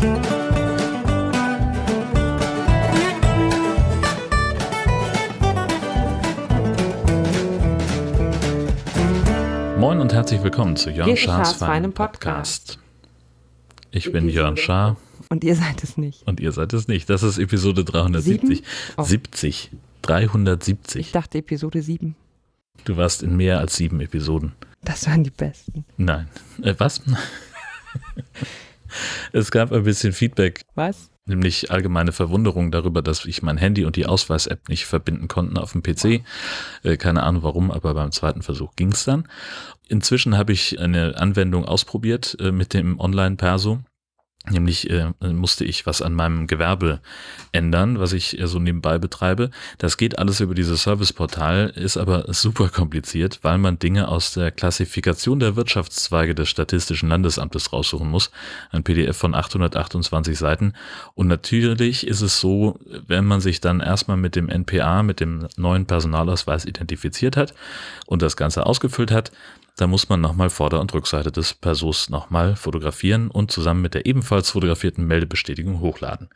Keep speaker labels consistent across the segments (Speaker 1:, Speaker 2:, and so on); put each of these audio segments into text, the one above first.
Speaker 1: Moin und herzlich willkommen zu Jörn Schars feinem Podcast. Ich bin Jörn Schaar
Speaker 2: Und ihr seid es nicht.
Speaker 1: und ihr seid es nicht. Das ist Episode 370.
Speaker 2: Sieben? Oh.
Speaker 1: 70.
Speaker 2: Ich
Speaker 1: 370.
Speaker 2: dachte Episode 7.
Speaker 1: Du warst in mehr als sieben Episoden.
Speaker 2: Das waren die besten.
Speaker 1: Nein. Äh, was? es gab ein bisschen Feedback,
Speaker 2: Was?
Speaker 1: nämlich allgemeine Verwunderung darüber, dass ich mein Handy und die Ausweis-App nicht verbinden konnten auf dem PC. Äh, keine Ahnung warum, aber beim zweiten Versuch ging es dann. Inzwischen habe ich eine Anwendung ausprobiert äh, mit dem Online-Perso. Nämlich äh, musste ich was an meinem Gewerbe ändern, was ich äh, so nebenbei betreibe. Das geht alles über dieses Serviceportal, ist aber super kompliziert, weil man Dinge aus der Klassifikation der Wirtschaftszweige des Statistischen Landesamtes raussuchen muss. Ein PDF von 828 Seiten. Und natürlich ist es so, wenn man sich dann erstmal mit dem NPA, mit dem neuen Personalausweis identifiziert hat und das Ganze ausgefüllt hat, da muss man nochmal Vorder- und Rückseite des Persos nochmal fotografieren und zusammen mit der ebenfalls fotografierten Meldebestätigung hochladen.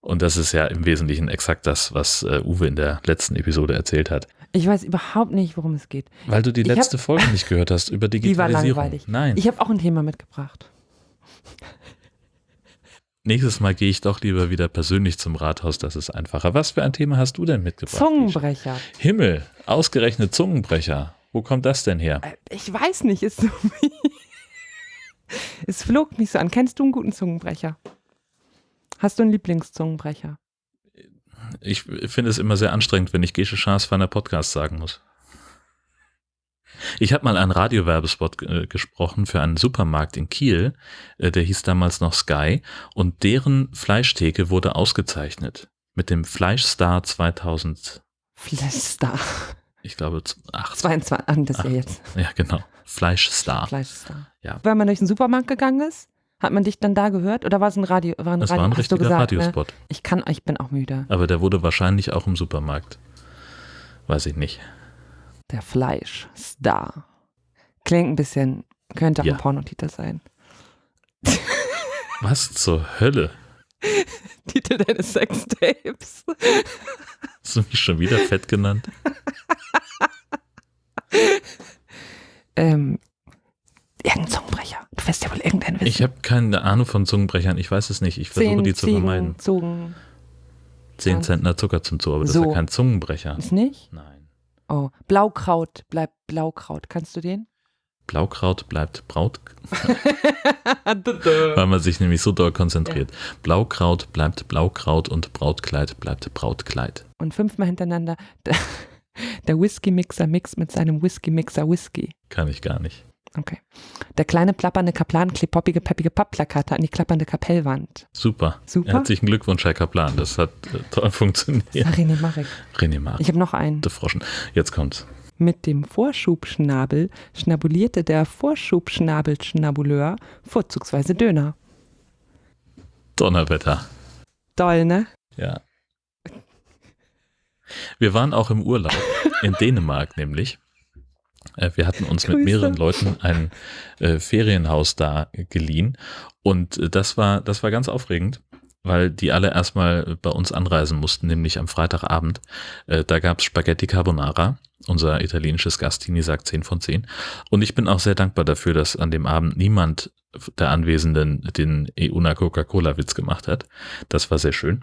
Speaker 1: Und das ist ja im Wesentlichen exakt das, was äh, Uwe in der letzten Episode erzählt hat.
Speaker 2: Ich weiß überhaupt nicht, worum es geht.
Speaker 1: Weil du die
Speaker 2: Ich hab-
Speaker 1: letzte Folge nicht gehört hast über
Speaker 2: Die war
Speaker 1: Digitalisierung.
Speaker 2: langweilig.
Speaker 1: Nein.
Speaker 2: Ich habe auch ein Thema mitgebracht.
Speaker 1: Nächstes Mal gehe ich doch lieber wieder persönlich zum Rathaus, das ist einfacher. Was für ein Thema hast du denn mitgebracht?
Speaker 2: Zungenbrecher.
Speaker 1: Himmel, ausgerechnet Zungenbrecher. Wo kommt das denn her?
Speaker 2: Äh, Ich weiß nicht, ist so wie. Es flog mich so an. Kennst du einen guten Zungenbrecher? Hast du einen Lieblingszungenbrecher?
Speaker 1: Ich finde es immer sehr anstrengend, wenn ich Gesche Schaas feiner Podcast sagen muss. Ich habe mal einen Radiowerbespot äh, gesprochen für einen Supermarkt in Kiel, äh, der hieß damals noch Sky und deren Fleischtheke wurde ausgezeichnet mit dem Fleischstar 2000,
Speaker 2: Fleischstar.
Speaker 1: Ich glaube 8.
Speaker 2: 22. Ah, das ist ja jetzt.
Speaker 1: Ja, genau. Fleischstar.
Speaker 2: Fleischstar.
Speaker 1: Ja.
Speaker 2: Wenn man durch den Supermarkt gegangen ist, hat man dich dann da gehört? Oder war es ein Radio? War ein
Speaker 1: Das
Speaker 2: Radio
Speaker 1: war ein richtiger
Speaker 2: gesagt, ne?
Speaker 1: Radiospot.
Speaker 2: Ich kann, ich bin auch müde.
Speaker 1: Aber der wurde wahrscheinlich auch im Supermarkt. Weiß ich nicht.
Speaker 2: Der Fleischstar. Klingt ein bisschen, könnte auch
Speaker 1: Ja.
Speaker 2: ein Pornotitel sein.
Speaker 1: Was zur Hölle?
Speaker 2: Titel deines Sextapes.
Speaker 1: Hast du mich schon wieder fett genannt?
Speaker 2: Ähm, irgendein Zungenbrecher. Du wirst ja wohl irgendeinen wissen.
Speaker 1: Ich habe keine Ahnung von Zungenbrechern. Ich weiß es nicht. Ich versuche
Speaker 2: Zehn
Speaker 1: die zu
Speaker 2: Ziegen,
Speaker 1: vermeiden.
Speaker 2: Zungen.
Speaker 1: 10 Zentner Zucker zum Zoo, aber das
Speaker 2: So.
Speaker 1: ist ja kein Zungenbrecher.
Speaker 2: Ist nicht?
Speaker 1: Nein.
Speaker 2: Oh, Blaukraut bleibt Blaukraut. Kannst du den?
Speaker 1: Blaukraut bleibt Braut, weil man sich nämlich so doll konzentriert. Blaukraut bleibt Blaukraut und Brautkleid bleibt Brautkleid.
Speaker 2: Und fünfmal hintereinander der, der Whisky-Mixer mixt mit seinem Whisky-Mixer Whisky.
Speaker 1: Kann ich gar nicht.
Speaker 2: Okay. Der kleine plappernde Kaplan klebt poppige, peppige Pappplakate an die klappernde Kapellwand.
Speaker 1: Super.
Speaker 2: Super.
Speaker 1: Herzlichen Glückwunsch, Herr Kaplan. Das hat äh, toll funktioniert.
Speaker 2: René Marek.
Speaker 1: René Mark,
Speaker 2: Ich habe noch einen.
Speaker 1: de Froschen. Jetzt kommt's.
Speaker 2: Mit dem Vorschubschnabel schnabulierte der Vorschubschnabelschnabuleur vorzugsweise Döner.
Speaker 1: Donnerwetter.
Speaker 2: Doll, ne?
Speaker 1: Ja. Wir waren auch im Urlaub in Dänemark nämlich. Äh, Wir hatten uns mit
Speaker 2: Grüße.
Speaker 1: mehreren Leuten ein äh, Ferienhaus da geliehen und äh, das war das war ganz aufregend, weil die alle erstmal bei uns anreisen mussten, nämlich am Freitagabend. Äh, Da gab's Spaghetti Carbonara. Unser italienisches Gastini sagt 10 von 10. Und ich bin auch sehr dankbar dafür, dass an dem Abend niemand der Anwesenden den EUNA Coca-Cola-Witz gemacht hat. Das war sehr schön,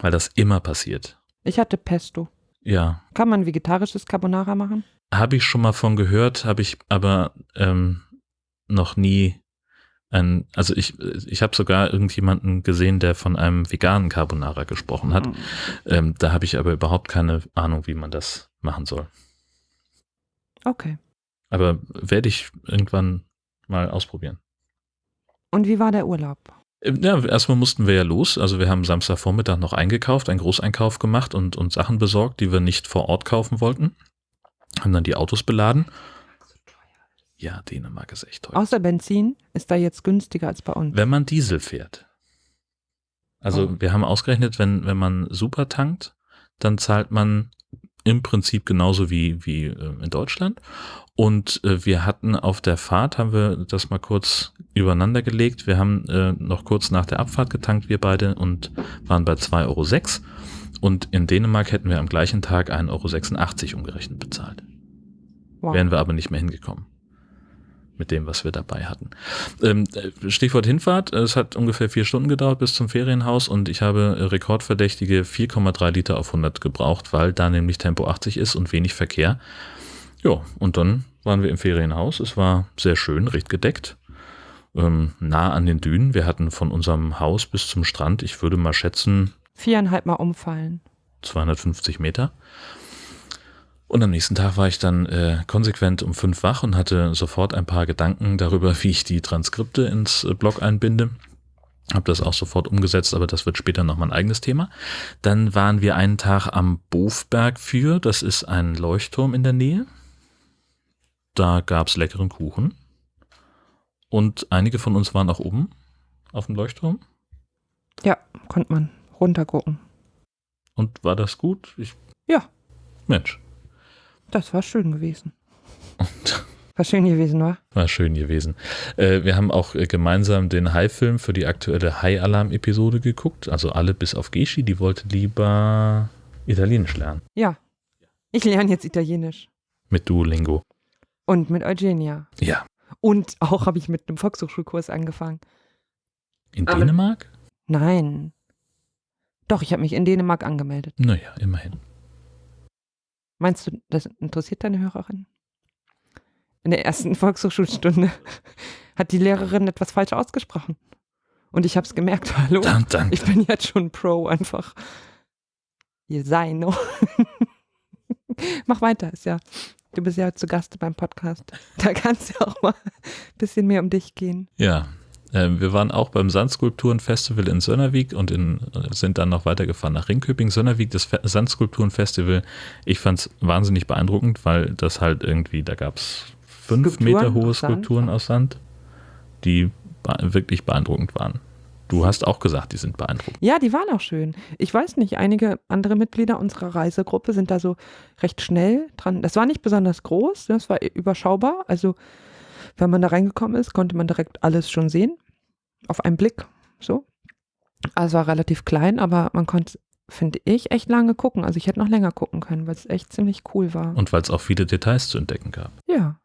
Speaker 1: weil das immer passiert.
Speaker 2: Ich hatte Pesto.
Speaker 1: Ja,
Speaker 2: Kann man vegetarisches Carbonara machen?
Speaker 1: habe ich schon mal von gehört, habe ich aber ähm, noch nie ein, also ich, ich habe sogar irgendjemanden gesehen, der von einem veganen Carbonara gesprochen hat. Ähm, da habe ich aber überhaupt keine Ahnung, wie man das machen soll.
Speaker 2: Okay.
Speaker 1: Aber werde ich irgendwann mal ausprobieren.
Speaker 2: Und wie war der Urlaub?
Speaker 1: Ähm, Ja, erstmal mussten wir ja los. Also wir haben Samstagvormittag noch eingekauft, einen Großeinkauf gemacht und, und Sachen besorgt, die wir nicht vor Ort kaufen wollten. Haben dann die Autos beladen. Ja, Dänemark ist echt teuer.
Speaker 2: Außer Benzin ist da jetzt günstiger als bei uns.
Speaker 1: Wenn man Diesel fährt. Also
Speaker 2: Oh.
Speaker 1: wir haben ausgerechnet, wenn, wenn man super tankt, dann zahlt man im Prinzip genauso wie, wie äh, in Deutschland. Und äh, wir hatten auf der Fahrt, haben wir das mal kurz übereinander gelegt. Wir haben äh, noch kurz nach der Abfahrt getankt, wir beide, und waren bei 2,06 Euro. Und in Dänemark hätten wir am gleichen Tag 1,86 Euro umgerechnet bezahlt. Wow. Wären wir aber nicht mehr hingekommen mit dem, was wir dabei hatten. Ähm, Stichwort Hinfahrt. Es hat ungefähr vier Stunden gedauert bis zum Ferienhaus und ich habe rekordverdächtige 4,3 Liter auf 100 gebraucht, weil da nämlich Tempo 80 ist und wenig Verkehr. Ja, und dann waren wir im Ferienhaus. Es war sehr schön, recht gedeckt, ähm, nah an den Dünen. Wir hatten von unserem Haus bis zum Strand, ich würde mal schätzen,
Speaker 2: viereinhalb Mal umfallen.
Speaker 1: 250 Meter. Und am nächsten Tag war ich dann äh, konsequent um fünf wach und hatte sofort ein paar Gedanken darüber, wie ich die Transkripte ins äh, Blog einbinde. Habe das auch sofort umgesetzt, aber das wird später noch mal ein eigenes Thema. Dann waren wir einen Tag am Bofberg für, das ist ein Leuchtturm in der Nähe. Da gab's leckeren Kuchen. Und einige von uns waren auch oben auf dem Leuchtturm.
Speaker 2: Ja, konnte man runtergucken.
Speaker 1: Und war das gut?
Speaker 2: Ich ja.
Speaker 1: Mensch.
Speaker 2: Das war schön gewesen. Und war schön gewesen, wa?
Speaker 1: War schön gewesen. Äh, wir haben auch äh, gemeinsam den Hai-Film für die aktuelle Hai-Alarm-Episode geguckt. Also alle bis auf Geschi, die wollte lieber Italienisch lernen.
Speaker 2: Ja. Ich lerne jetzt Italienisch.
Speaker 1: Mit Duolingo.
Speaker 2: Und mit Eugenia.
Speaker 1: Ja.
Speaker 2: Und auch habe ich mit einem Volkshochschulkurs angefangen.
Speaker 1: In Aber Dänemark?
Speaker 2: Nein. Doch, ich habe mich in Dänemark angemeldet.
Speaker 1: Naja, immerhin.
Speaker 2: Meinst du, das interessiert deine Hörerin? In der ersten Volkshochschulstunde hat die Lehrerin etwas falsch ausgesprochen. Und ich habe es gemerkt, hallo,
Speaker 1: dun, dun,
Speaker 2: ich bin jetzt schon Pro einfach. Ihr sei noch. Mach weiter, ist ja, du bist ja zu Gast beim Podcast. Da kann es ja auch mal ein bisschen mehr um dich gehen.
Speaker 1: Ja, wir waren auch beim Sandskulpturenfestival in Sönnervik und in, sind dann noch weitergefahren nach Ringköping. Sönnervik, das Sandskulpturenfestival, ich fand es wahnsinnig beeindruckend, weil das halt irgendwie, da gab es fünf Skulpturen Meter hohe Skulpturen aus Sand, die wirklich beeindruckend waren. Du hast auch gesagt, die sind beeindruckend.
Speaker 2: Ja, die waren auch schön. Ich weiß nicht, einige andere Mitglieder unserer Reisegruppe sind da so recht schnell dran. Das war nicht besonders groß, das war überschaubar. Also, wenn man da reingekommen ist, konnte man direkt alles schon sehen auf einen Blick. So. Also war relativ klein, aber man konnte, finde ich, echt lange gucken. Also ich hätte noch länger gucken können, weil es echt ziemlich cool war.
Speaker 1: Und weil es auch viele Details zu entdecken gab.
Speaker 2: Ja.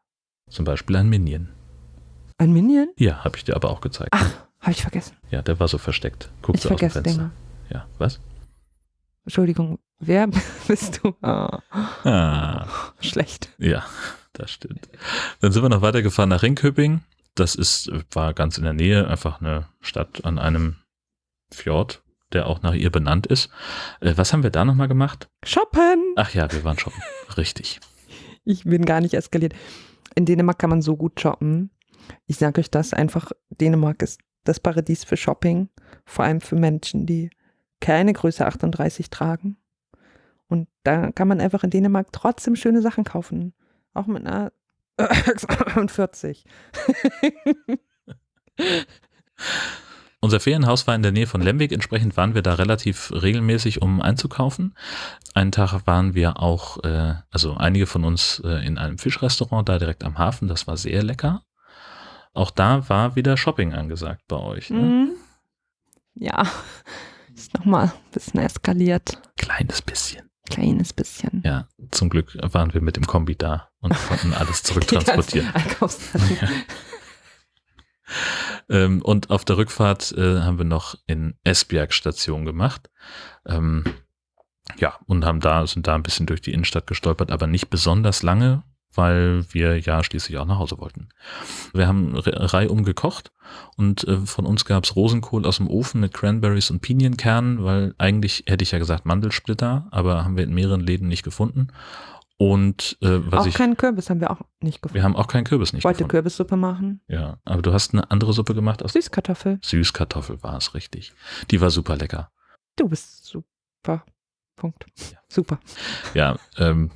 Speaker 1: Zum Beispiel ein Minion.
Speaker 2: Ein Minion?
Speaker 1: Ja, habe ich dir aber auch gezeigt.
Speaker 2: Ach, habe ich vergessen.
Speaker 1: Ja, der war so versteckt. Guck
Speaker 2: ich vergesse Dinge.
Speaker 1: Ja, was?
Speaker 2: Entschuldigung, wer bist du?
Speaker 1: Oh. Ah.
Speaker 2: Schlecht.
Speaker 1: Ja, das stimmt. Dann sind wir noch weitergefahren nach Ringköping das ist, war ganz in der Nähe, einfach eine Stadt an einem Fjord, der auch nach ihr benannt ist. Äh, was haben wir da nochmal gemacht?
Speaker 2: Shoppen!
Speaker 1: Ach ja, wir waren shoppen. Richtig.
Speaker 2: Ich bin gar nicht eskaliert. In Dänemark kann man so gut shoppen. Ich sage euch das einfach, Dänemark ist das Paradies für Shopping, vor allem für Menschen, die keine Größe 38 tragen. Und da kann man einfach in Dänemark trotzdem schöne Sachen kaufen. Auch mit einer 40.
Speaker 1: Unser Ferienhaus war in der Nähe von Lemwig, entsprechend waren wir da relativ regelmäßig, um einzukaufen. Einen Tag waren wir auch, äh, also einige von uns äh, in einem Fischrestaurant da direkt am Hafen, das war sehr lecker. Auch da war wieder Shopping angesagt bei euch. Ne? Mhm.
Speaker 2: Ja, ist nochmal ein bisschen eskaliert.
Speaker 1: Kleines bisschen
Speaker 2: kleines bisschen.
Speaker 1: Ja, zum Glück waren wir mit dem Kombi da und konnten alles zurücktransportieren. ähm, und auf der Rückfahrt äh, haben wir noch in Esbjerg Station gemacht. Ähm, ja, und haben da, sind da ein bisschen durch die Innenstadt gestolpert, aber nicht besonders lange, weil wir ja schließlich auch nach Hause wollten. Wir haben reihum gekocht und äh, von uns gab's Rosenkohl aus dem Ofen mit Cranberries und Pinienkernen, weil eigentlich hätte ich ja gesagt Mandelsplitter, aber haben wir in mehreren Läden nicht gefunden. Und äh, was
Speaker 2: auch
Speaker 1: ich,
Speaker 2: keinen Kürbis haben wir auch nicht gefunden.
Speaker 1: Wir haben auch keinen Kürbis nicht
Speaker 2: Wollte
Speaker 1: gefunden.
Speaker 2: Kürbissuppe machen.
Speaker 1: Ja, aber du hast eine andere Suppe gemacht aus
Speaker 2: Süßkartoffel.
Speaker 1: Süßkartoffel war es richtig. Die war super lecker.
Speaker 2: Du bist super. Punkt. Ja. Super.
Speaker 1: Ja, ähm,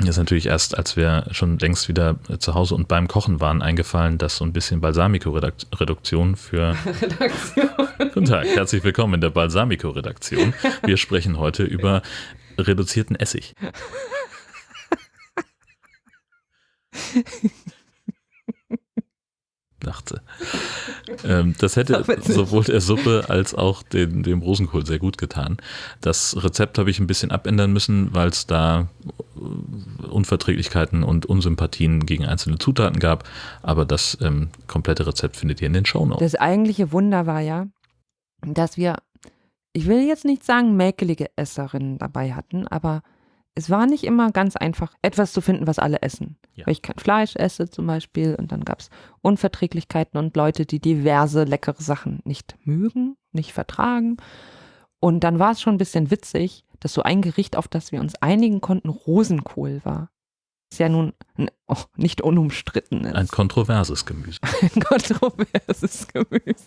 Speaker 1: mir ist natürlich erst, als wir schon längst wieder zu Hause und beim Kochen waren, eingefallen, dass so ein bisschen Balsamico-Reduktion für. Redaktion. Guten Tag, herzlich willkommen in der Balsamico-Redaktion. Wir sprechen heute über reduzierten Essig. dachte. Ähm, das hätte sowohl der Suppe als auch den, dem Rosenkohl sehr gut getan. Das Rezept habe ich ein bisschen abändern müssen, weil es da äh, Unverträglichkeiten und Unsympathien gegen einzelne Zutaten gab. Aber das ähm, komplette Rezept findet ihr in den Shownotes.
Speaker 2: Das eigentliche Wunder war ja, dass wir, ich will jetzt nicht sagen, mäkelige Esserinnen dabei hatten, aber es war nicht immer ganz einfach, etwas zu finden, was alle essen. Ja. Weil ich kein Fleisch esse zum Beispiel und dann gab es Unverträglichkeiten und Leute, die diverse leckere Sachen nicht mögen, nicht vertragen. Und dann war es schon ein bisschen witzig, dass so ein Gericht, auf das wir uns einigen konnten, Rosenkohl war. Ist ja nun oh, nicht unumstritten.
Speaker 1: Ist. Ein kontroverses Gemüse.
Speaker 2: Ein kontroverses Gemüse.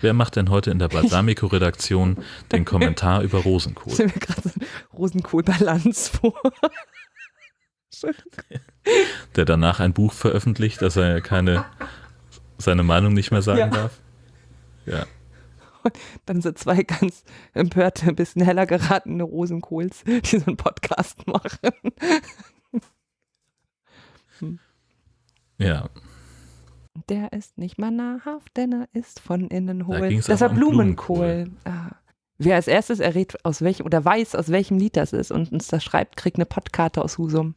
Speaker 1: Wer macht denn heute in der Balsamico-Redaktion den Kommentar über Rosenkohl? Ich stelle mir gerade so
Speaker 2: Rosenkohl-Balance vor.
Speaker 1: Der danach ein Buch veröffentlicht, dass er keine, seine Meinung nicht mehr sagen ja. darf. Ja.
Speaker 2: dann so zwei ganz empörte, ein bisschen heller geratene Rosenkohls, die so einen Podcast machen.
Speaker 1: Hm. Ja.
Speaker 2: Der ist nicht mal nahrhaft, denn er ist von innen hohl. Das war Blumenkohl. Blumenkohl. Ah. Wer als erstes errät, aus welchem oder weiß, aus welchem Lied das ist und uns das schreibt, kriegt eine Podkarte aus Husum.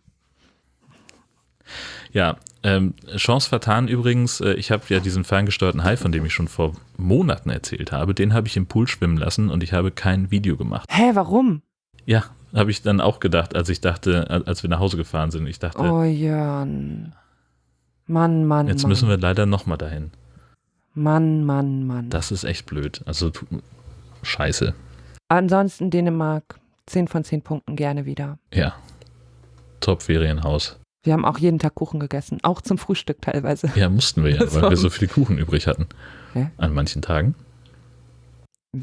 Speaker 1: Ja, ähm, Chance vertan übrigens, äh, ich habe ja diesen ferngesteuerten Hai, von dem ich schon vor Monaten erzählt habe, den habe ich im Pool schwimmen lassen und ich habe kein Video gemacht.
Speaker 2: Hä, warum?
Speaker 1: Ja, habe ich dann auch gedacht, als ich dachte, als wir nach Hause gefahren sind. Ich dachte.
Speaker 2: Oh Jörn. Mann, Mann.
Speaker 1: Jetzt
Speaker 2: Mann.
Speaker 1: müssen wir leider nochmal dahin.
Speaker 2: Mann, Mann, Mann.
Speaker 1: Das ist echt blöd. Also scheiße.
Speaker 2: Ansonsten Dänemark, 10 von 10 Punkten gerne wieder.
Speaker 1: Ja. Top-Ferienhaus.
Speaker 2: Wir haben auch jeden Tag Kuchen gegessen, auch zum Frühstück teilweise.
Speaker 1: Ja, mussten wir ja, weil wir so viele Kuchen übrig hatten. Hä? An manchen Tagen.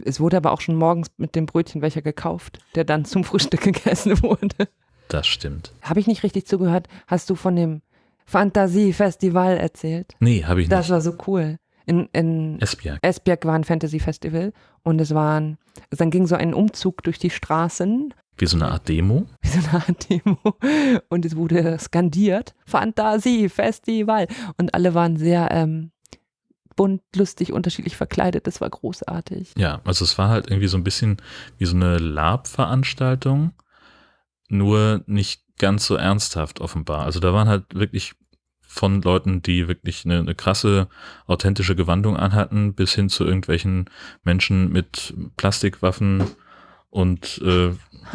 Speaker 2: Es wurde aber auch schon morgens mit dem Brötchen welcher gekauft, der dann zum Frühstück gegessen wurde.
Speaker 1: Das stimmt.
Speaker 2: Habe ich nicht richtig zugehört? Hast du von dem Fantasiefestival erzählt.
Speaker 1: Nee, habe ich nicht.
Speaker 2: Das war so cool. In, in
Speaker 1: Esbjerg.
Speaker 2: Esbjerg war ein Fantasy-Festival und es waren, dann ging so ein Umzug durch die Straßen.
Speaker 1: Wie so eine Art Demo?
Speaker 2: Wie so eine Art Demo. Und es wurde skandiert, Fantasie-Festival. Und alle waren sehr ähm, bunt, lustig, unterschiedlich verkleidet. Das war großartig.
Speaker 1: Ja, also es war halt irgendwie so ein bisschen wie so eine Lab-Veranstaltung, nur nicht ganz so ernsthaft offenbar. Also da waren halt wirklich von Leuten, die wirklich eine, eine krasse, authentische Gewandung anhatten, bis hin zu irgendwelchen Menschen mit Plastikwaffen und äh,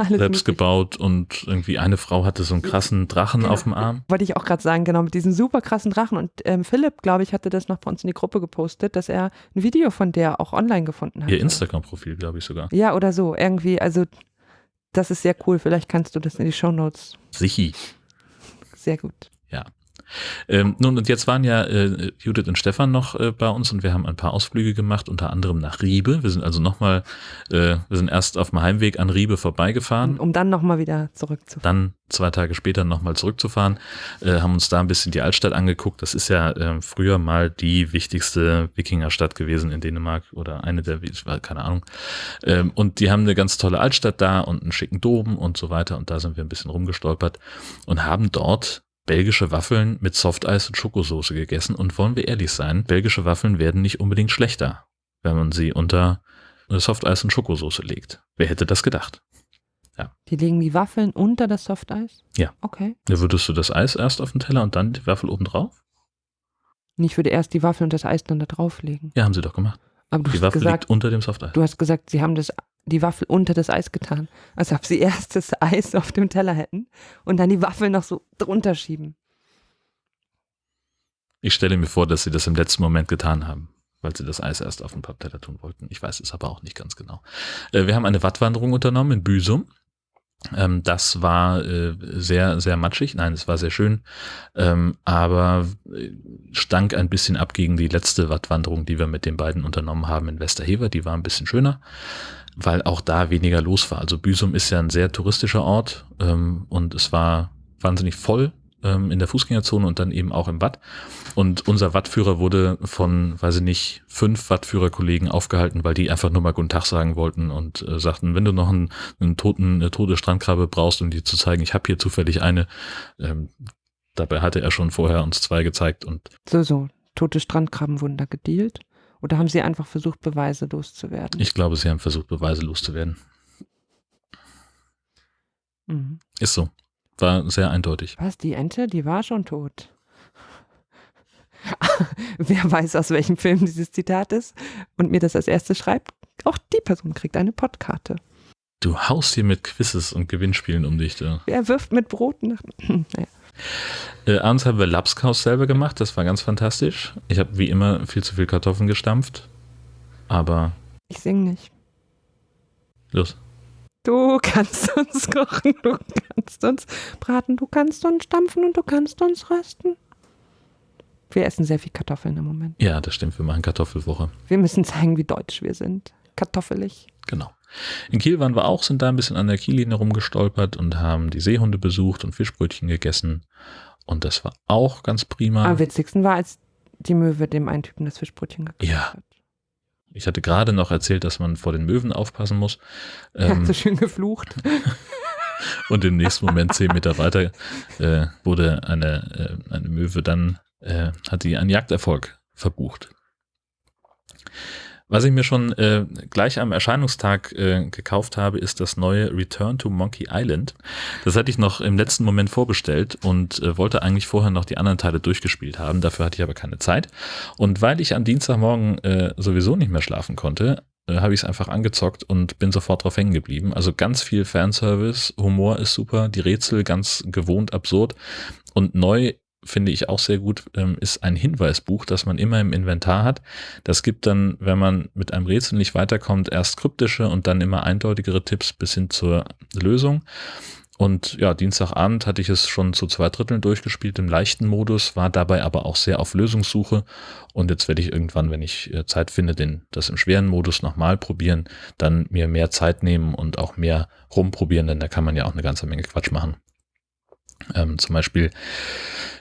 Speaker 1: selbst gebaut und irgendwie eine Frau hatte so einen krassen Drachen genau. auf dem Arm.
Speaker 2: Wollte ich auch gerade sagen, genau, mit diesem super krassen Drachen. Und ähm, Philipp, glaube ich, hatte das noch bei uns in die Gruppe gepostet, dass er ein Video von der auch online gefunden hat.
Speaker 1: Ihr Instagram-Profil, glaube ich sogar.
Speaker 2: Ja, oder so. Irgendwie, also das ist sehr cool. Vielleicht kannst du das in die Show Notes.
Speaker 1: Sichi.
Speaker 2: Sehr gut.
Speaker 1: Ähm, nun, und jetzt waren ja äh, Judith und Stefan noch äh, bei uns und wir haben ein paar Ausflüge gemacht, unter anderem nach Riebe. Wir sind also nochmal, äh, wir sind erst auf dem Heimweg an Riebe vorbeigefahren.
Speaker 2: Um, um dann nochmal wieder zurückzufahren.
Speaker 1: Dann zwei Tage später nochmal zurückzufahren, äh, haben uns da ein bisschen die Altstadt angeguckt. Das ist ja äh, früher mal die wichtigste Wikingerstadt gewesen in Dänemark oder eine der, keine Ahnung. Ähm, und die haben eine ganz tolle Altstadt da und einen schicken Dom und so weiter. Und da sind wir ein bisschen rumgestolpert und haben dort belgische Waffeln mit Softeis und Schokosoße gegessen und wollen wir ehrlich sein, belgische Waffeln werden nicht unbedingt schlechter, wenn man sie unter Softeis und Schokosoße legt. Wer hätte das gedacht? Ja.
Speaker 2: Die legen die Waffeln unter das Softeis?
Speaker 1: Ja.
Speaker 2: Okay.
Speaker 1: Da würdest du das Eis erst auf den Teller und dann die Waffel oben drauf?
Speaker 2: Ich würde erst die Waffel und das Eis dann da drauflegen.
Speaker 1: Ja, haben sie doch gemacht.
Speaker 2: Aber du
Speaker 1: die
Speaker 2: hast
Speaker 1: Waffel
Speaker 2: gesagt,
Speaker 1: liegt unter dem Softeis.
Speaker 2: Du hast gesagt, sie haben das die Waffel unter das Eis getan. Als ob sie erst das Eis auf dem Teller hätten und dann die Waffel noch so drunter schieben.
Speaker 1: Ich stelle mir vor, dass sie das im letzten Moment getan haben, weil sie das Eis erst auf den Pappteller tun wollten. Ich weiß es aber auch nicht ganz genau. Äh, wir haben eine Wattwanderung unternommen in Büsum. Ähm, das war äh, sehr, sehr matschig. Nein, es war sehr schön, ähm, aber äh, stank ein bisschen ab gegen die letzte Wattwanderung, die wir mit den beiden unternommen haben in Westerhever. Die war ein bisschen schöner weil auch da weniger los war. Also Büsum ist ja ein sehr touristischer Ort ähm, und es war wahnsinnig voll ähm, in der Fußgängerzone und dann eben auch im Watt. Und unser Wattführer wurde von, weiß ich nicht, fünf Wattführerkollegen aufgehalten, weil die einfach nur mal guten Tag sagen wollten und äh, sagten, wenn du noch einen, einen toten, eine tote Strandkrabbe brauchst, um dir zu zeigen, ich habe hier zufällig eine. Ähm, dabei hatte er schon vorher uns zwei gezeigt und.
Speaker 2: So, so. Tote Strandkrabben wurden da gedealt? Oder haben sie einfach versucht, Beweise loszuwerden?
Speaker 1: Ich glaube, sie haben versucht, Beweise loszuwerden. Mhm. Ist so. War sehr eindeutig.
Speaker 2: Was, die Ente, die war schon tot. Wer weiß, aus welchem Film dieses Zitat ist und mir das als erstes schreibt, auch die Person kriegt eine Pottkarte.
Speaker 1: Du haust hier mit Quizzes und Gewinnspielen um dich. Da.
Speaker 2: Wer wirft mit Brot nach.
Speaker 1: naja. Äh, abends haben wir Lapskaus selber gemacht, das war ganz fantastisch. Ich habe wie immer viel zu viel Kartoffeln gestampft, aber.
Speaker 2: Ich sing nicht.
Speaker 1: Los.
Speaker 2: Du kannst uns kochen, du kannst uns braten, du kannst uns stampfen und du kannst uns rösten. Wir essen sehr viel Kartoffeln im Moment.
Speaker 1: Ja, das stimmt. Wir machen Kartoffelwoche.
Speaker 2: Wir müssen zeigen, wie deutsch wir sind. Kartoffelig.
Speaker 1: Genau. In Kiel waren wir auch, sind da ein bisschen an der Kiellinie rumgestolpert und haben die Seehunde besucht und Fischbrötchen gegessen. Und das war auch ganz prima.
Speaker 2: Am witzigsten war, als die Möwe dem einen Typen das Fischbrötchen
Speaker 1: gekauft ja. hat. Ich hatte gerade noch erzählt, dass man vor den Möwen aufpassen muss.
Speaker 2: Er hat ähm, so schön geflucht.
Speaker 1: und im nächsten Moment zehn Meter weiter äh, wurde eine, äh, eine Möwe dann, äh, hat die einen Jagderfolg verbucht. Was ich mir schon äh, gleich am Erscheinungstag äh, gekauft habe, ist das neue Return to Monkey Island. Das hatte ich noch im letzten Moment vorbestellt und äh, wollte eigentlich vorher noch die anderen Teile durchgespielt haben. Dafür hatte ich aber keine Zeit. Und weil ich am Dienstagmorgen äh, sowieso nicht mehr schlafen konnte, äh, habe ich es einfach angezockt und bin sofort drauf hängen geblieben. Also ganz viel Fanservice, Humor ist super, die Rätsel ganz gewohnt absurd und neu finde ich auch sehr gut, ähm, ist ein Hinweisbuch, das man immer im Inventar hat. Das gibt dann, wenn man mit einem Rätsel nicht weiterkommt, erst kryptische und dann immer eindeutigere Tipps bis hin zur Lösung. Und ja, Dienstagabend hatte ich es schon zu zwei Dritteln durchgespielt im leichten Modus, war dabei aber auch sehr auf Lösungssuche. Und jetzt werde ich irgendwann, wenn ich äh, Zeit finde, den, das im schweren Modus nochmal probieren, dann mir mehr Zeit nehmen und auch mehr rumprobieren, denn da kann man ja auch eine ganze Menge Quatsch machen. Ähm, zum Beispiel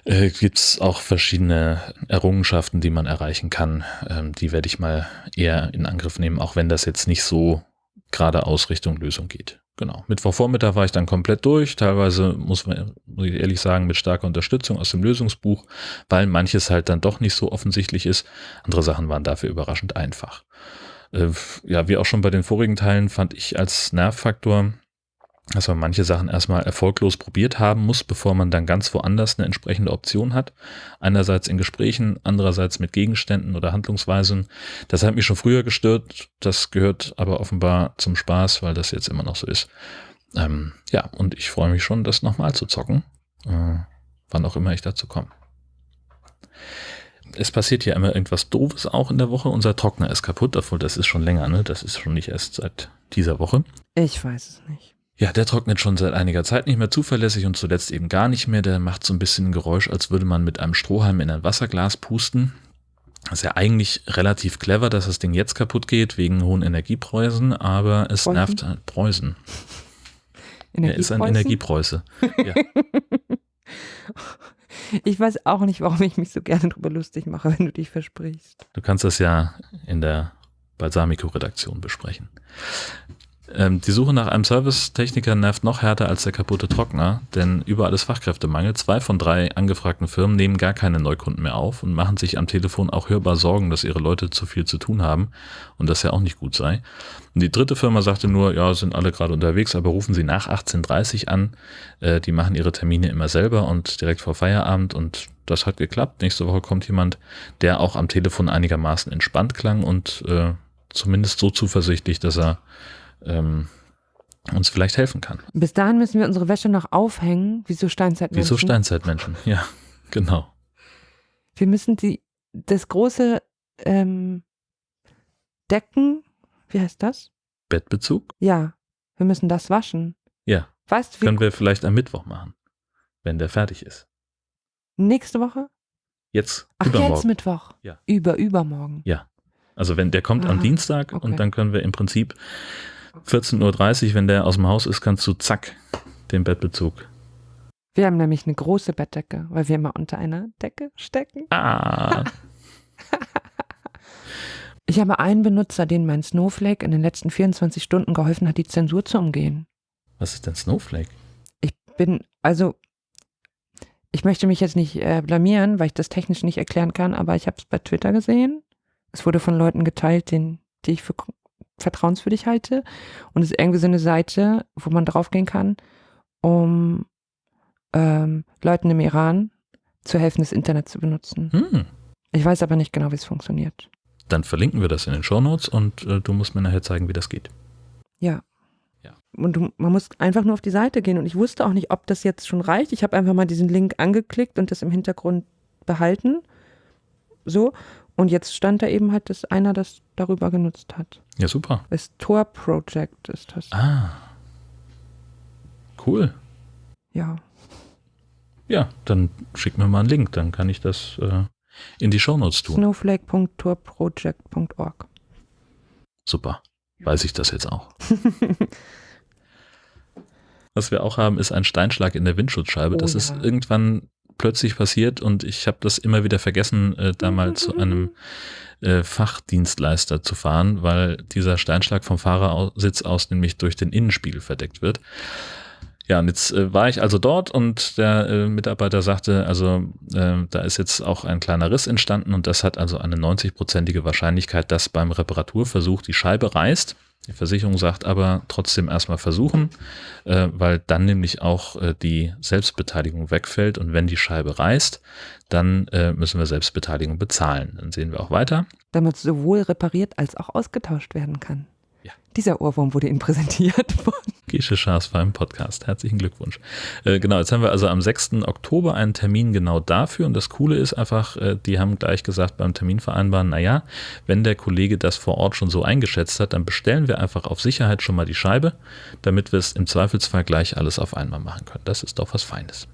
Speaker 1: äh, gibt es auch verschiedene Errungenschaften, die man erreichen kann. Ähm, die werde ich mal eher in Angriff nehmen, auch wenn das jetzt nicht so geradeaus Richtung Lösung geht. Genau. Mittwochvormittag war ich dann komplett durch. Teilweise muss man, muss ich ehrlich sagen, mit starker Unterstützung aus dem Lösungsbuch, weil manches halt dann doch nicht so offensichtlich ist. Andere Sachen waren dafür überraschend einfach. Äh, ja, wie auch schon bei den vorigen Teilen fand ich als Nervfaktor dass man manche Sachen erstmal erfolglos probiert haben muss, bevor man dann ganz woanders eine entsprechende Option hat. Einerseits in Gesprächen, andererseits mit Gegenständen oder Handlungsweisen. Das hat mich schon früher gestört. Das gehört aber offenbar zum Spaß, weil das jetzt immer noch so ist. Ähm, ja, und ich freue mich schon, das nochmal zu zocken. Äh, wann auch immer ich dazu komme. Es passiert ja immer irgendwas Doofes auch in der Woche. Unser Trockner ist kaputt, obwohl das ist schon länger, ne? Das ist schon nicht erst seit dieser Woche.
Speaker 2: Ich weiß es nicht.
Speaker 1: Ja, der trocknet schon seit einiger Zeit nicht mehr zuverlässig und zuletzt eben gar nicht mehr. Der macht so ein bisschen ein Geräusch, als würde man mit einem Strohhalm in ein Wasserglas pusten. Das ist ja eigentlich relativ clever, dass das Ding jetzt kaputt geht, wegen hohen Energiepreisen, aber es Preußen? nervt halt Preußen. Er ist ein Energiepreuße. Ja.
Speaker 2: Ich weiß auch nicht, warum ich mich so gerne darüber lustig mache, wenn du dich versprichst.
Speaker 1: Du kannst das ja in der Balsamico-Redaktion besprechen. Ähm, die Suche nach einem Servicetechniker nervt noch härter als der kaputte Trockner, denn überall ist Fachkräftemangel. Zwei von drei angefragten Firmen nehmen gar keine Neukunden mehr auf und machen sich am Telefon auch hörbar Sorgen, dass ihre Leute zu viel zu tun haben und das ja auch nicht gut sei. Und die dritte Firma sagte nur, ja, sind alle gerade unterwegs, aber rufen Sie nach 18.30 an. Äh, die machen ihre Termine immer selber und direkt vor Feierabend und das hat geklappt. Nächste Woche kommt jemand, der auch am Telefon einigermaßen entspannt klang und äh, zumindest so zuversichtlich, dass er ähm, uns vielleicht helfen kann.
Speaker 2: Bis dahin müssen wir unsere Wäsche noch aufhängen, wie so Steinzeitmenschen.
Speaker 1: Wie so Steinzeitmenschen, ja, genau.
Speaker 2: Wir müssen die, das große ähm, Decken, wie heißt das?
Speaker 1: Bettbezug?
Speaker 2: Ja, wir müssen das waschen.
Speaker 1: Ja. Weißt, Können wir vielleicht am Mittwoch machen, wenn der fertig ist.
Speaker 2: Nächste Woche?
Speaker 1: Jetzt.
Speaker 2: Ach,
Speaker 1: übermorgen.
Speaker 2: jetzt Mittwoch.
Speaker 1: Ja.
Speaker 2: Über, übermorgen.
Speaker 1: Ja. Also wenn der kommt Aha, am Dienstag okay. und dann können wir im Prinzip 14.30 Uhr, wenn der aus dem Haus ist, kannst du zack den Bettbezug
Speaker 2: Wir haben nämlich eine große Bettdecke, weil wir immer unter einer Decke stecken.
Speaker 1: Ah,
Speaker 2: Ich habe einen Benutzer, den mein Snowflake in den letzten 24 Stunden geholfen hat, die Zensur zu umgehen.
Speaker 1: was ist denn Snowflake?
Speaker 2: Ich bin, also, ich möchte mich jetzt nicht äh, blamieren, weil ich das technisch nicht erklären kann, aber ich habe es bei Twitter gesehen. Es wurde von Leuten geteilt, den, die ich für vertrauenswürdig halte. Und es ist irgendwie so eine Seite, wo man draufgehen kann, um ähm, Leuten im Iran zu helfen, das Internet zu benutzen.
Speaker 1: Hm.
Speaker 2: Ich weiß aber nicht genau, wie es funktioniert.
Speaker 1: Dann verlinken wir das in den Shownotes und äh, du musst mir nachher zeigen, wie das geht.
Speaker 2: Ja.
Speaker 1: Ja.
Speaker 2: Und du, man muss einfach nur auf die Seite gehen. Und ich wusste auch nicht, ob das jetzt schon reicht. Ich habe einfach mal diesen Link angeklickt und das im Hintergrund behalten. So. Und jetzt stand da eben halt, dass einer das darüber genutzt hat.
Speaker 1: Ja, super.
Speaker 2: Das Tor Project ist das.
Speaker 1: Ah. Cool.
Speaker 2: Ja.
Speaker 1: Ja, dann schick mir mal einen Link, dann kann ich das äh, in die Shownotes tun.
Speaker 2: Snowflake.torproject.org.
Speaker 1: Super. Weiß ich das jetzt auch. Was wir auch haben, ist ein Steinschlag in der Windschutzscheibe.
Speaker 2: Oh
Speaker 1: das
Speaker 2: ja.
Speaker 1: ist irgendwann plötzlich passiert und ich habe das immer wieder vergessen, äh, da mal zu einem äh, Fachdienstleister zu fahren, weil dieser Steinschlag vom Fahrersitz aus nämlich durch den Innenspiegel verdeckt wird. Ja, und jetzt äh, war ich also dort und der äh, Mitarbeiter sagte, also äh, da ist jetzt auch ein kleiner Riss entstanden und das hat also eine 90-prozentige Wahrscheinlichkeit, dass beim Reparaturversuch die Scheibe reißt. Die Versicherung sagt aber trotzdem erstmal versuchen, äh, weil dann nämlich auch äh, die Selbstbeteiligung wegfällt und wenn die Scheibe reißt, dann äh, müssen wir Selbstbeteiligung bezahlen. Dann sehen wir auch weiter.
Speaker 2: Damit sowohl repariert als auch ausgetauscht werden kann.
Speaker 1: Ja.
Speaker 2: Dieser Ohrwurm wurde Ihnen präsentiert von
Speaker 1: Gesche Schaas war im Podcast. Herzlichen Glückwunsch. Äh, genau, jetzt haben wir also am 6. Oktober einen Termin genau dafür. Und das Coole ist einfach, äh, die haben gleich gesagt beim Terminvereinbaren, naja, wenn der Kollege das vor Ort schon so eingeschätzt hat, dann bestellen wir einfach auf Sicherheit schon mal die Scheibe, damit wir es im Zweifelsfall gleich alles auf einmal machen können. Das ist doch was Feines.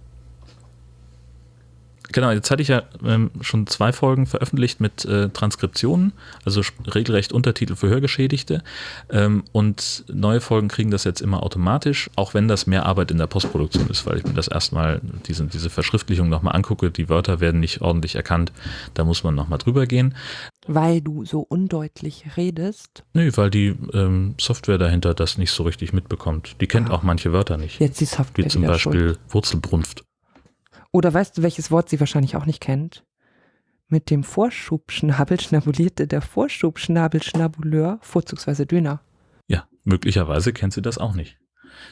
Speaker 1: Genau, jetzt hatte ich ja ähm, schon zwei Folgen veröffentlicht mit äh, Transkriptionen, also regelrecht Untertitel für Hörgeschädigte. Ähm, und neue Folgen kriegen das jetzt immer automatisch, auch wenn das mehr Arbeit in der Postproduktion ist, weil ich mir das erstmal, diese, diese Verschriftlichung nochmal angucke. Die Wörter werden nicht ordentlich erkannt, da muss man nochmal drüber gehen.
Speaker 2: Weil du so undeutlich redest.
Speaker 1: Nö, weil die ähm, Software dahinter das nicht so richtig mitbekommt. Die kennt
Speaker 2: Ah.
Speaker 1: auch manche Wörter nicht.
Speaker 2: Jetzt die Software
Speaker 1: Wie zum Beispiel
Speaker 2: schuld.
Speaker 1: Wurzelbrunft.
Speaker 2: Oder weißt du, welches Wort sie wahrscheinlich auch nicht kennt? Mit dem Vorschubschnabel schnabulierte der Vorschubschnabelschnabuleur vorzugsweise Döner.
Speaker 1: Ja, möglicherweise kennt sie das auch nicht.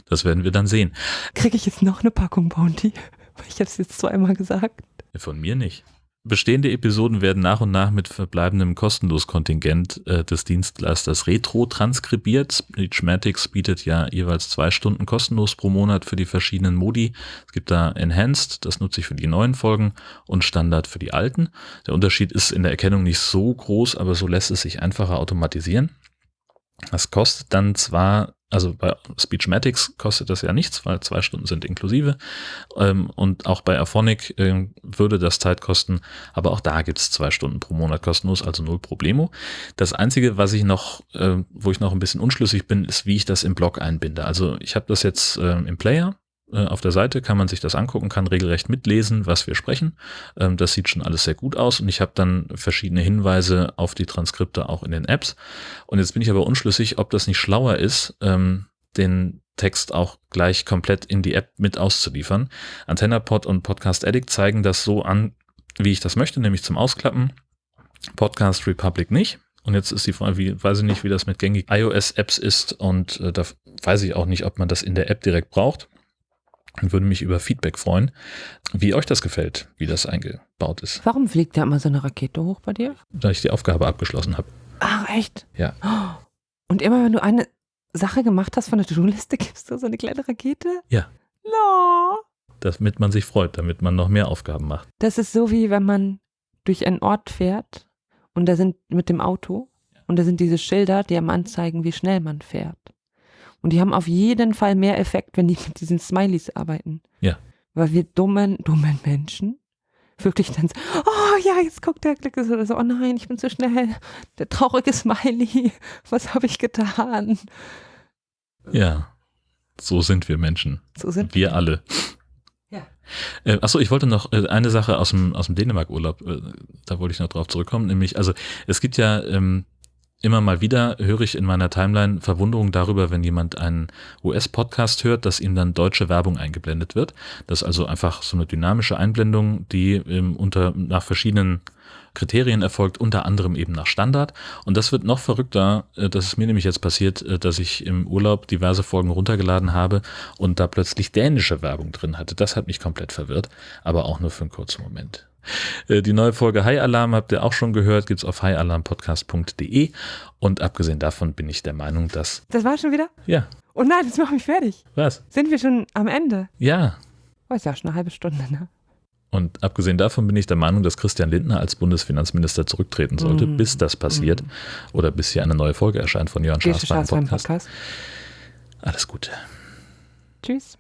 Speaker 1: Das werden wir dann sehen.
Speaker 2: Kriege ich jetzt noch eine Packung Bounty? Weil Ich habe es jetzt zweimal gesagt.
Speaker 1: Von mir nicht. Bestehende Episoden werden nach und nach mit verbleibendem Kostenloskontingent äh, des Dienstleisters Retro transkribiert. Speechmatics bietet ja jeweils zwei Stunden kostenlos pro Monat für die verschiedenen Modi. Es gibt da Enhanced, das nutze ich für die neuen Folgen, und Standard für die alten. Der Unterschied ist in der Erkennung nicht so groß, aber so lässt es sich einfacher automatisieren. Das kostet dann zwar, also bei Speechmatics kostet das ja nichts, weil zwei Stunden sind inklusive. Ähm, und auch bei Aphonic äh, würde das Zeit kosten, aber auch da gibt's zwei Stunden pro Monat kostenlos, also null Problemo. Das Einzige, was ich noch, äh, wo ich noch ein bisschen unschlüssig bin, ist, wie ich das im Blog einbinde. Also ich habe das jetzt im Player. Äh, Auf der Seite kann man sich das angucken, kann regelrecht mitlesen, was wir sprechen. Ähm, Das sieht schon alles sehr gut aus und ich habe dann verschiedene Hinweise auf die Transkripte auch in den Apps. Und jetzt bin ich aber unschlüssig, ob das nicht schlauer ist, ähm, den Text auch gleich komplett in die App mit auszuliefern. AntennaPod und Podcast Addict zeigen das so an, wie ich das möchte, nämlich zum Ausklappen. Podcast Republic nicht. Und jetzt ist die Frage, wie, weiß ich nicht, wie das mit gängigen iOS-Apps ist und äh, da weiß ich auch nicht, ob man das in der App direkt braucht. Und würde mich über Feedback freuen, wie euch das gefällt, wie das eingebaut ist,
Speaker 2: Warum fliegt da immer so eine Rakete hoch bei dir?
Speaker 1: da ich die Aufgabe abgeschlossen habe.
Speaker 2: Ach, echt?
Speaker 1: Ja.
Speaker 2: Und immer wenn du eine Sache gemacht hast von der To-Do-Liste, gibst du so eine kleine Rakete?
Speaker 1: Ja.
Speaker 2: No.
Speaker 1: Damit man sich freut, damit man noch mehr Aufgaben macht.
Speaker 2: Das ist so wie wenn man durch einen Ort fährt und da sind mit dem Auto und da sind diese Schilder, die einem anzeigen, wie schnell man fährt. Und die haben auf jeden Fall mehr Effekt, wenn die mit diesen Smileys arbeiten.
Speaker 1: Ja.
Speaker 2: Weil wir dummen, dummen Menschen wirklich dann so, oh ja, jetzt guckt der Glück oder so, oh nein, ich bin zu schnell. Der traurige Smiley, was habe ich getan?
Speaker 1: Ja, so sind wir Menschen.
Speaker 2: So sind
Speaker 1: Wir alle.
Speaker 2: Ja.
Speaker 1: Äh, achso, ich wollte noch äh, eine Sache aus dem, aus dem Dänemark-Urlaub, äh, da wollte ich noch drauf zurückkommen, nämlich, also es gibt ja ähm, immer mal wieder, höre ich in meiner Timeline Verwunderung darüber, wenn jemand einen US-Podcast hört, dass ihm dann deutsche Werbung eingeblendet wird. Das ist also einfach so eine dynamische Einblendung, die ähm, unter, nach verschiedenen Kriterien erfolgt, unter anderem eben nach Standard. Und das wird noch verrückter. äh, Das ist mir nämlich jetzt passiert, äh, dass ich im Urlaub diverse Folgen runtergeladen habe und da plötzlich dänische Werbung drin hatte. Das hat mich komplett verwirrt, aber auch nur für einen kurzen Moment. Äh, Die neue Folge High Alarm habt ihr auch schon gehört, gibt's auf highalarmpodcast.de. Und abgesehen davon bin ich der Meinung, dass,
Speaker 2: Das war schon wieder?
Speaker 1: ja,
Speaker 2: Oh nein, das macht mich fertig.
Speaker 1: was?
Speaker 2: Sind wir schon am Ende?
Speaker 1: Ja.
Speaker 2: Oh, ist ja schon eine halbe Stunde, ne?
Speaker 1: Und abgesehen davon bin ich der Meinung, dass Christian Lindner als Bundesfinanzminister zurücktreten sollte,
Speaker 2: Mm.
Speaker 1: bis das passiert oder bis hier eine neue Folge erscheint von Jörn Schaas Podcast.
Speaker 2: Podcast?
Speaker 1: Alles Gute.
Speaker 2: Tschüss.